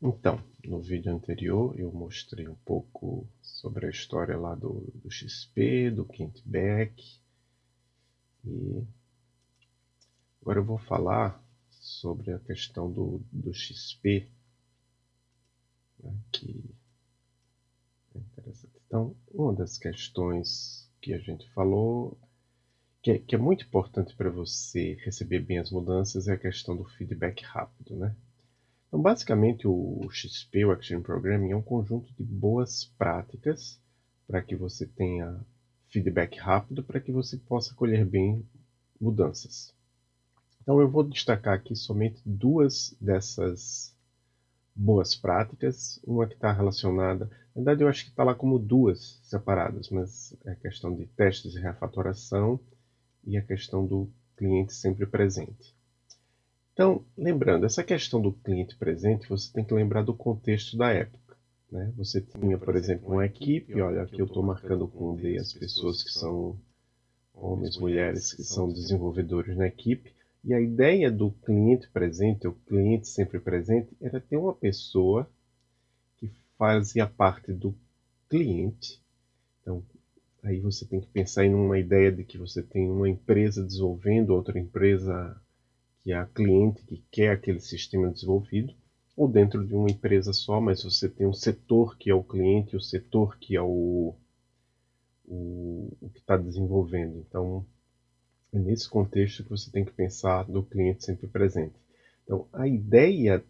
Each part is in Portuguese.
Então, no vídeo anterior eu mostrei um pouco sobre a história lá do, do XP, do Kent Beck. E agora eu vou falar sobre a questão do, do XP, né, que é interessante. Então, uma das questões que a gente falou, que é, que é muito importante para você receber bem as mudanças, é a questão do feedback rápido, né? Então, basicamente, o XP, o Action Programming, é um conjunto de boas práticas para que você tenha feedback rápido, para que você possa colher bem mudanças. Então, eu vou destacar aqui somente duas dessas boas práticas. Uma que está relacionada, na verdade, eu acho que está lá como duas separadas, mas é a questão de testes e refatoração e a questão do cliente sempre presente. Então, lembrando, essa questão do cliente presente, você tem que lembrar do contexto da época. Né? Você tinha, por exemplo, uma equipe, olha, aqui eu estou marcando com D as pessoas que são homens, mulheres, que são desenvolvedores na equipe, e a ideia do cliente presente, o cliente sempre presente, era ter uma pessoa que fazia parte do cliente. Então, aí você tem que pensar em uma ideia de que você tem uma empresa desenvolvendo, outra empresa que a cliente que quer aquele sistema desenvolvido, ou dentro de uma empresa só, mas você tem um setor que é o cliente, o setor que é o, o, o que está desenvolvendo. Então, é nesse contexto que você tem que pensar do cliente sempre presente. Então, a ideia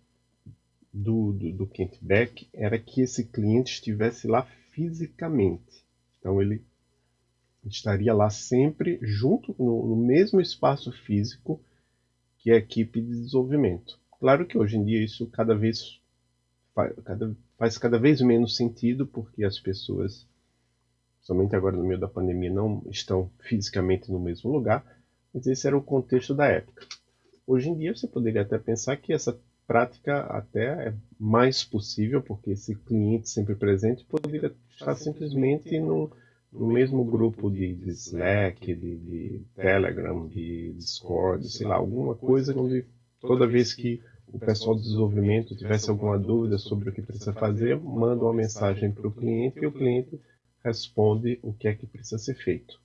do, do, do Kent Beck era que esse cliente estivesse lá fisicamente. Então, ele estaria lá sempre junto, no, no mesmo espaço físico, que é a equipe de desenvolvimento. Claro que hoje em dia isso cada vez faz cada, faz cada vez menos sentido porque as pessoas, somente agora no meio da pandemia, não estão fisicamente no mesmo lugar, mas esse era o contexto da época. Hoje em dia você poderia até pensar que essa prática até é mais possível, porque esse cliente sempre presente poderia estar simplesmente no, no mesmo grupo de, de Slack, de, de, Telegram, de Discord, sei lá, alguma coisa onde toda vez que o pessoal de desenvolvimento tivesse alguma dúvida sobre o que precisa fazer, manda uma mensagem para o cliente e o cliente responde o que é que precisa ser feito.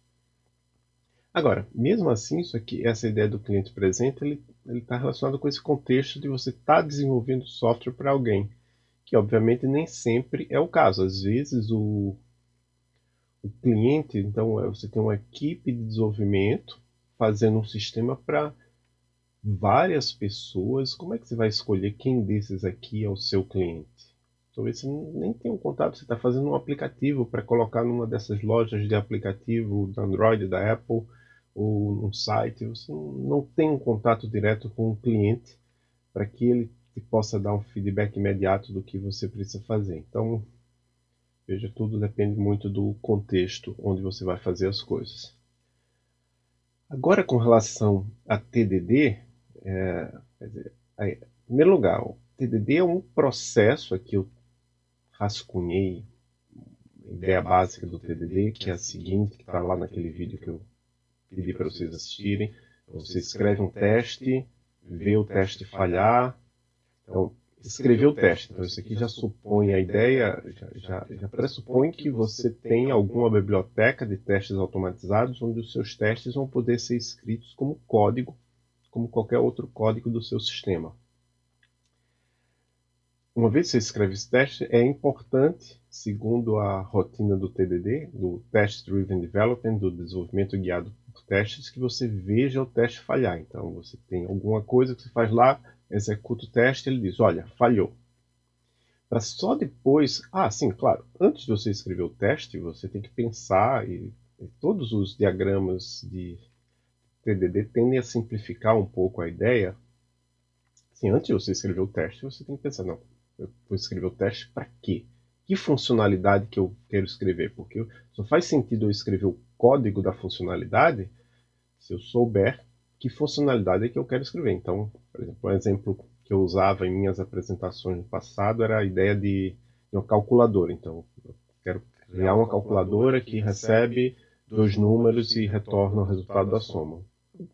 Agora, mesmo assim, isso aqui, essa ideia do cliente presente, ele está relacionado com esse contexto de você estar tá desenvolvendo software para alguém, que obviamente nem sempre é o caso. Às vezes o o cliente, então é, você tem uma equipe de desenvolvimento fazendo um sistema para várias pessoas. Como é que você vai escolher quem desses aqui é o seu cliente? Talvez você nem tenha um contato, você está fazendo um aplicativo para colocar numa dessas lojas de aplicativo da Android, da Apple, ou num site. Você não tem um contato direto com o cliente para que ele possa dar um feedback imediato do que você precisa fazer. Então, Veja, tudo depende muito do contexto onde você vai fazer as coisas. Agora, com relação a TDD, é, dizer, aí, em primeiro lugar, o TDD é um processo, aqui eu rascunhei a ideia básica do TDD, que é a seguinte, que está lá naquele vídeo que eu pedi para vocês assistirem. Você escreve um teste, vê o teste falhar, então escrever o teste. Então, isso aqui já supõe a ideia, já, já, já, pressupõe que você tem alguma biblioteca de testes automatizados onde os seus testes vão poder ser escritos como código, como qualquer outro código do seu sistema. Uma vez que você escreve esse teste, é importante, segundo a rotina do TDD, do Test Driven Development, do desenvolvimento guiado por testes, que você veja o teste falhar. Então, você tem alguma coisa que você faz lá, executa o teste, ele diz, olha, falhou. Para só depois, ah, sim, claro, antes de você escrever o teste, você tem que pensar e, e todos os diagramas de TDD tendem a simplificar um pouco a ideia. Assim, antes de você escrever o teste, você tem que pensar, não, eu vou escrever o teste para quê? Que funcionalidade que eu quero escrever? Porque só faz sentido eu escrever o código da funcionalidade se eu souber que funcionalidade é que eu quero escrever. Então, por exemplo, um exemplo que eu usava em minhas apresentações no passado era a ideia de uma calculadora. Então, eu quero criar uma calculadora que recebe dois números e retorna o resultado da soma.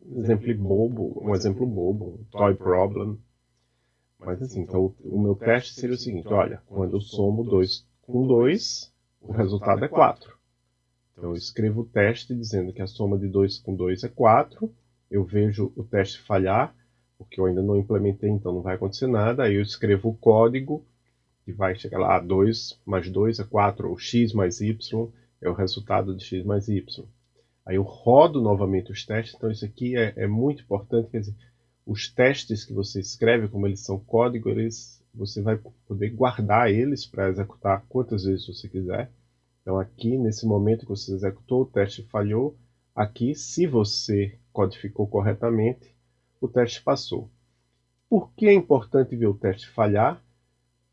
Um exemplo bobo, um exemplo bobo, um toy problem. Mas assim, então o meu teste seria o seguinte, olha, quando eu somo 2 com 2, o resultado é 4. Então eu escrevo o teste dizendo que a soma de 2 com 2 é 4, eu vejo o teste falhar, porque eu ainda não implementei, então não vai acontecer nada, aí eu escrevo o código, que vai chegar lá, 2 mais 2 é 4, ou x mais y é o resultado de x mais y. Aí eu rodo novamente os testes, então isso aqui é, é muito importante, quer dizer, os testes que você escreve, como eles são código, eles, você vai poder guardar eles para executar quantas vezes você quiser. Então aqui, nesse momento que você executou, o teste falhou. Aqui, se você codificou corretamente, o teste passou. Por que é importante ver o teste falhar?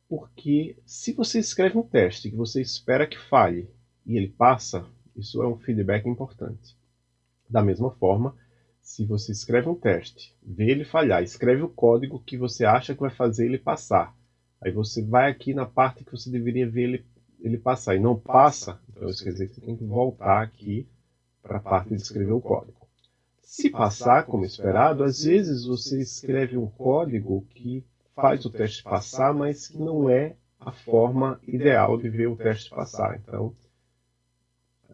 Porque se você escreve um teste que você espera que falhe e ele passa, isso é um feedback importante. Da mesma forma, se você escreve um teste, vê ele falhar, escreve o código que você acha que vai fazer ele passar. Aí você vai aqui na parte que você deveria ver ele, ele passar e não passa, então isso quer dizer que você tem que voltar aqui para a parte de escrever o código. Se passar como esperado, às vezes você escreve um código que faz o teste passar, mas que não é a forma ideal de ver o teste passar. Então,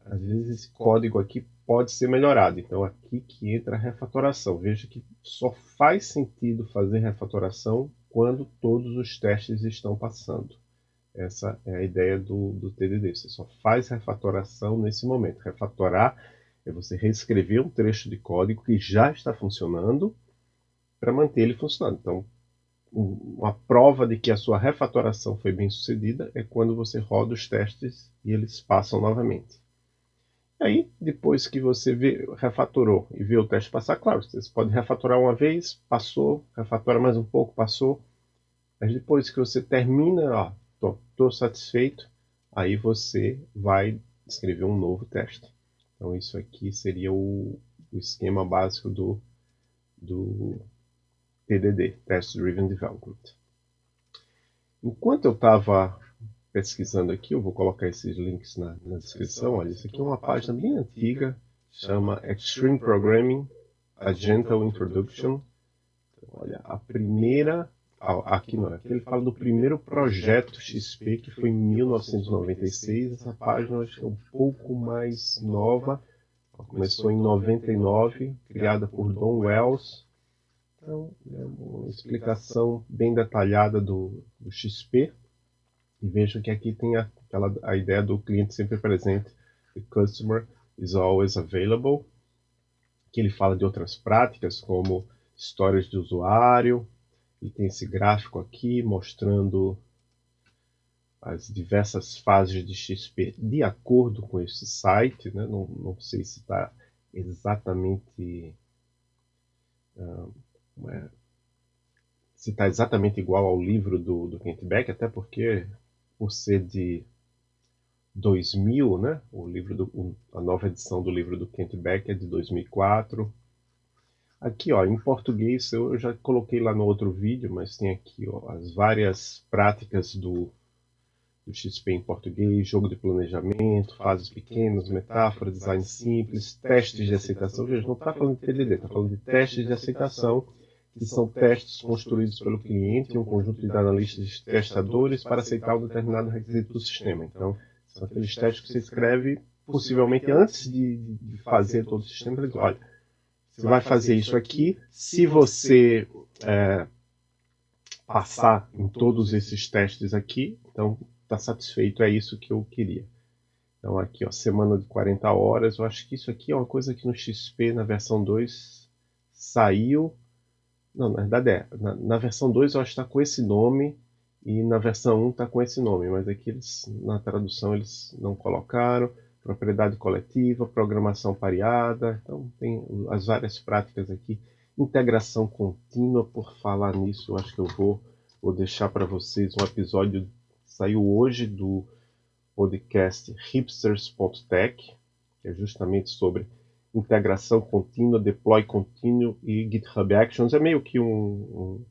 às vezes esse código aqui pode ser melhorado. Então aqui que entra a refatoração. Veja que só faz sentido fazer refatoração quando todos os testes estão passando. Essa é a ideia do, do TDD. Você só faz refatoração nesse momento. Refatorar é você reescrever um trecho de código que já está funcionando para manter ele funcionando. Então, uma prova de que a sua refatoração foi bem sucedida é quando você roda os testes e eles passam novamente. Aí, depois que você vê, refatorou e viu o teste passar, claro, você pode refatorar uma vez, passou, refatora mais um pouco, passou. Mas depois que você termina, estou satisfeito, aí você vai escrever um novo teste. Então isso aqui seria o, o esquema básico do, do TDD, Test Driven Development. Enquanto eu estava pesquisando aqui, eu vou colocar esses links na, na descrição. Olha, isso aqui é uma página bem antiga, chama Extreme Programming, A Gentle Introduction. Olha, a primeira, aqui não, aqui ele fala do primeiro projeto XP, que foi em 1996. Essa página acho que é um pouco mais nova, começou em 99, criada por Don Wells. Então, é uma explicação bem detalhada do, do XP. E veja que aqui tem a, aquela, a ideia do cliente sempre presente, the customer is always available, que ele fala de outras práticas como histórias de usuário, e tem esse gráfico aqui mostrando as diversas fases de XP de acordo com esse site, né? não, não sei se está exatamente uh, é, se está exatamente igual ao livro do, do Kent Beck, até porque por ser de 2000, né? O livro do, a nova edição do livro do Kent Beck é de 2004. Aqui, ó, em português, eu já coloquei lá no outro vídeo, mas tem aqui ó, as várias práticas do, do XP em português, jogo de planejamento, fases pequenas, metáforas, design simples, testes de aceitação. Veja, não está falando de TDD, está falando de testes de aceitação que são testes construídos pelo cliente e um conjunto de analistas de testadores para aceitar um determinado requisito do sistema. Então, são aqueles testes que você escreve, possivelmente antes de, de fazer todo o sistema, ele diz, olha, você vai fazer isso aqui, se você é, passar em todos esses testes aqui, então está satisfeito, é isso que eu queria. Então aqui, ó, semana de 40 horas, eu acho que isso aqui é uma coisa que no XP, na versão 2, saiu não, na verdade é. Na, na versão 2 eu acho que está com esse nome e na versão 1 está com esse nome, mas aqui eles, na tradução eles não colocaram. Propriedade coletiva, programação pareada, então tem as várias práticas aqui. Integração contínua, por falar nisso, eu acho que eu vou, vou deixar para vocês um episódio saiu hoje do podcast hipsters.tech, que é justamente sobre integração contínua, deploy contínuo e GitHub Actions. É meio que um, um,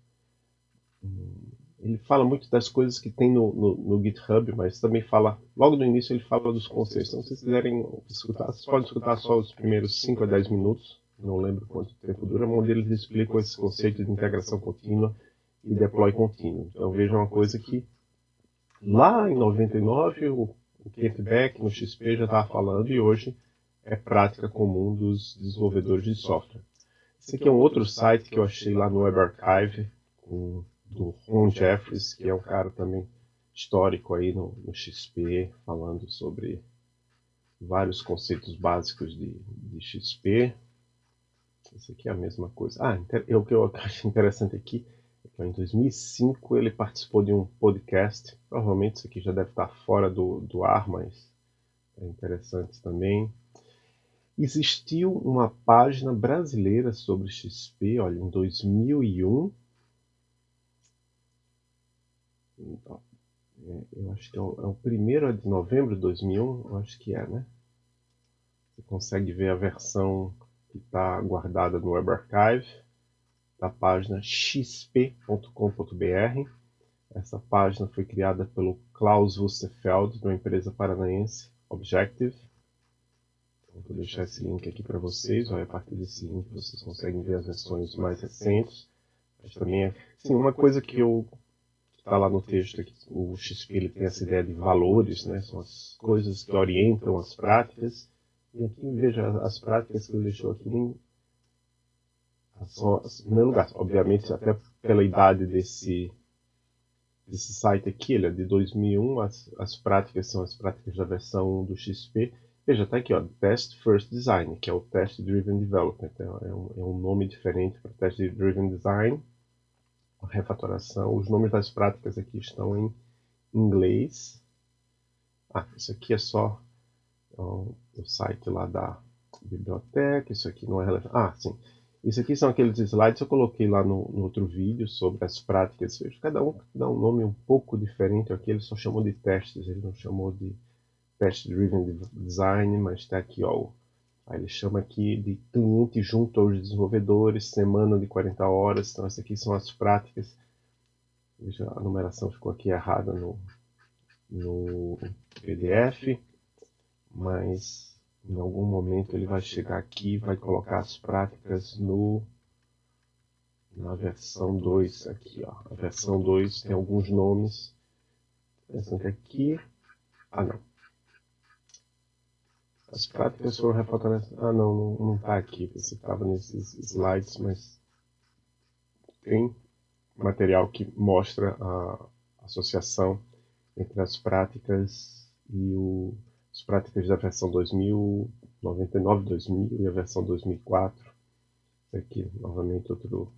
um ele fala muito das coisas que tem no, no, no, GitHub, mas também fala, logo no início ele fala dos conceitos. Então, se vocês quiserem escutar, vocês podem escutar só os primeiros 5 a 10 minutos, não lembro quanto tempo dura, onde eles explicam esse conceito de integração contínua e deploy contínuo. Então veja uma coisa que lá em 99 o, o Kent Beck no XP já estava falando e hoje é prática comum dos desenvolvedores de software. Esse aqui é um outro site que eu achei lá no Web Archive, com, do Ron Jeffries, que é um cara também histórico aí no, no XP, falando sobre vários conceitos básicos de, de XP. Esse aqui é a mesma coisa. Ah, o que eu acho interessante aqui é que em 2005 ele participou de um podcast. Provavelmente isso aqui já deve estar fora do, do ar, mas é interessante também. Existiu uma página brasileira sobre XP, olha, em 2001. É, eu acho que é o, é o primeiro de novembro de 2001, eu acho que é, né? Você consegue ver a versão que está guardada no Web Archive da página xp.com.br. Essa página foi criada pelo Klaus Wusterfeld, de uma empresa paranaense, Objective. Então, vou deixar esse link aqui para vocês. Olha, a partir desse link vocês conseguem ver as versões mais recentes. Mas também é... Sim, uma coisa que eu está lá no texto que o XP ele tem essa ideia de valores, né? São as coisas que orientam as práticas. E aqui veja as práticas que ele deixou aqui são, em primeiro lugar, obviamente, até pela idade desse, desse site aqui, ele é de 2001, as, as práticas são as práticas da versão 1 do XP. Veja, está aqui, ó, Test First Design, que é o Test Driven Development. Então, é, um, é um nome diferente para Test Driven Design. Refatoração. Os nomes das práticas aqui estão em inglês. Ah, isso aqui é só o site lá da biblioteca. Isso aqui não é relevante. Ah, sim. Isso aqui são aqueles slides que eu coloquei lá no, no outro vídeo sobre as práticas. Cada um dá um nome um pouco diferente. Aqui ele só chamou de testes, ele não chamou de Test Driven Design, mas está aqui, ó. Aí ele chama aqui de cliente junto aos desenvolvedores, semana de 40 horas. Então, essas aqui são as práticas. Veja, a numeração ficou aqui errada no, no PDF, mas em algum momento ele vai chegar aqui e vai colocar as práticas no na versão 2 aqui, ó. A versão 2 tem alguns nomes. Pensando aqui. Ah, não. As práticas foram reportadas. Ah, não, não está aqui. Você estava nesses slides, mas tem material que mostra a associação entre as práticas e o as práticas da versão 2000, 99, 2000 e a versão 2004. Aqui, novamente, outro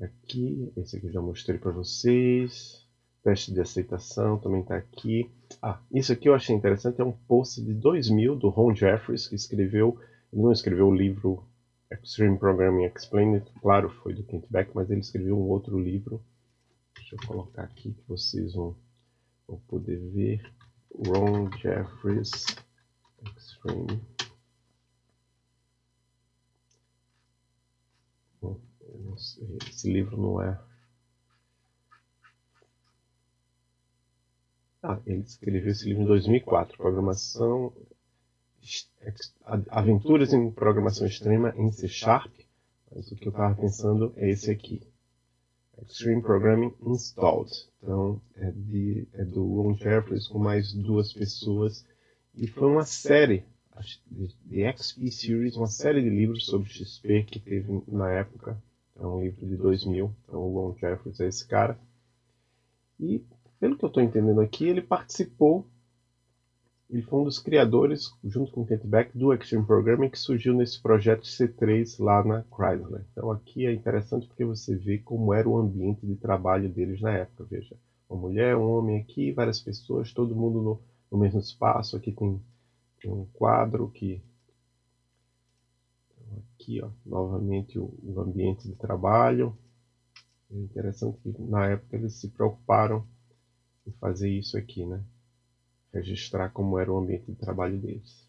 aqui. Esse aqui eu já mostrei para vocês. Teste de aceitação também está aqui. Ah, isso aqui eu achei interessante. É um post de 2000 do Ron Jeffries, que escreveu. Ele não escreveu o livro Extreme Programming Explained, claro, foi do Kent Beck, mas ele escreveu um outro livro. Deixa eu colocar aqui que vocês vão, vão poder ver. Ron Jeffries Extreme. Esse livro não é. Ah, ele escreveu esse livro em 2004, Programação, Aventuras em Programação Extrema em C Sharp. Mas o que eu estava pensando é esse aqui. Extreme Programming Installed. Então, é, de, é do Ron Jeffries com mais duas pessoas. E foi uma série, de XP Series, uma série de livros sobre XP que teve na época. É um livro de 2000. Então, o Ron Jeffries é esse cara. E, pelo que eu estou entendendo aqui, ele participou ele foi um dos criadores, junto com o Kent Beck, do Extreme Programming, que surgiu nesse projeto C3 lá na Chrysler. Então aqui é interessante porque você vê como era o ambiente de trabalho deles na época. Veja, uma mulher, um homem aqui, várias pessoas, todo mundo no, no mesmo espaço. Aqui tem, tem, um quadro que... Então, aqui, ó, novamente o, o ambiente de trabalho. É interessante que na época eles se preocuparam em fazer isso aqui, né? registrar como era o ambiente de trabalho deles.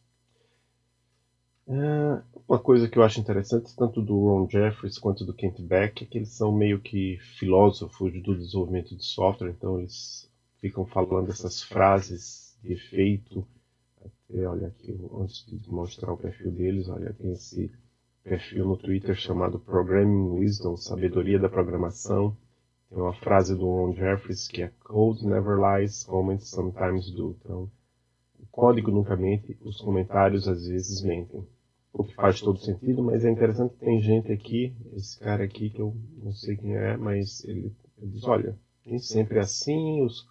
É, uma coisa que eu acho interessante, tanto do Ron Jeffries quanto do Kent Beck, é que eles são meio que filósofos do desenvolvimento de software, então eles ficam falando essas frases de efeito. Até, olha aqui, antes de mostrar o perfil deles, olha, tem esse perfil no Twitter chamado Programming Wisdom, Sabedoria da Programação. Tem uma frase do Ron Jeffries que é Code never lies, comments sometimes do. Então, o código nunca mente, os comentários às vezes mentem. O que faz todo sentido, mas é interessante que tem gente aqui, esse cara aqui que eu não sei quem é, mas ele, ele diz, olha, nem sempre é assim, os,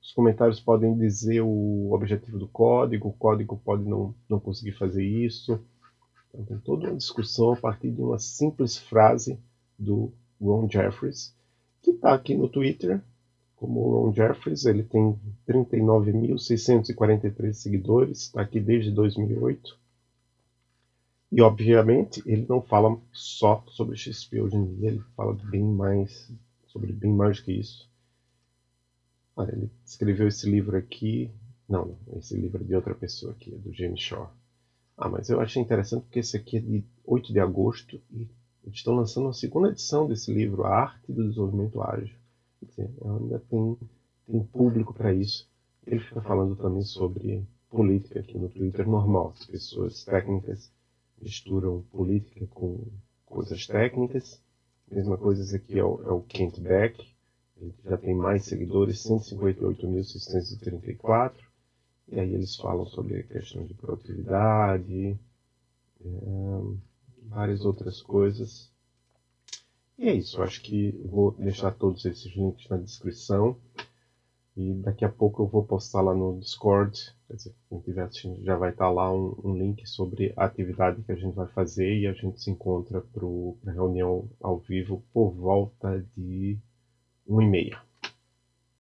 os comentários podem dizer o objetivo do código, o código pode não, não conseguir fazer isso. Então, tem toda uma discussão a partir de uma simples frase do Ron Jeffries, que está aqui no Twitter, como Ron Jeffries, ele tem 39.643 seguidores, está aqui desde 2008. E, obviamente, ele não fala só sobre XP hoje em dia, ele fala bem mais, sobre bem mais que isso. Olha, ele escreveu esse livro aqui, não, esse livro é de outra pessoa aqui, é do James Shaw. Ah, mas eu achei interessante porque esse aqui é de 8 de agosto e eles estão lançando a segunda edição desse livro, A Arte do Desenvolvimento Ágil. Dizer, ainda tem, público para isso. Ele fica falando também sobre política aqui no Twitter normal. As pessoas técnicas misturam política com coisas técnicas. Mesma coisa esse aqui é o, é o Kent Beck. Ele já tem mais seguidores, 158.634. E aí eles falam sobre a questão de produtividade, é, várias outras coisas. E é isso, acho que vou deixar todos esses links na descrição. E daqui a pouco eu vou postar lá no Discord. Quer dizer, quem estiver assistindo já vai estar lá um, um, link sobre a atividade que a gente vai fazer e a gente se encontra para a reunião ao vivo por volta de 1 e meia.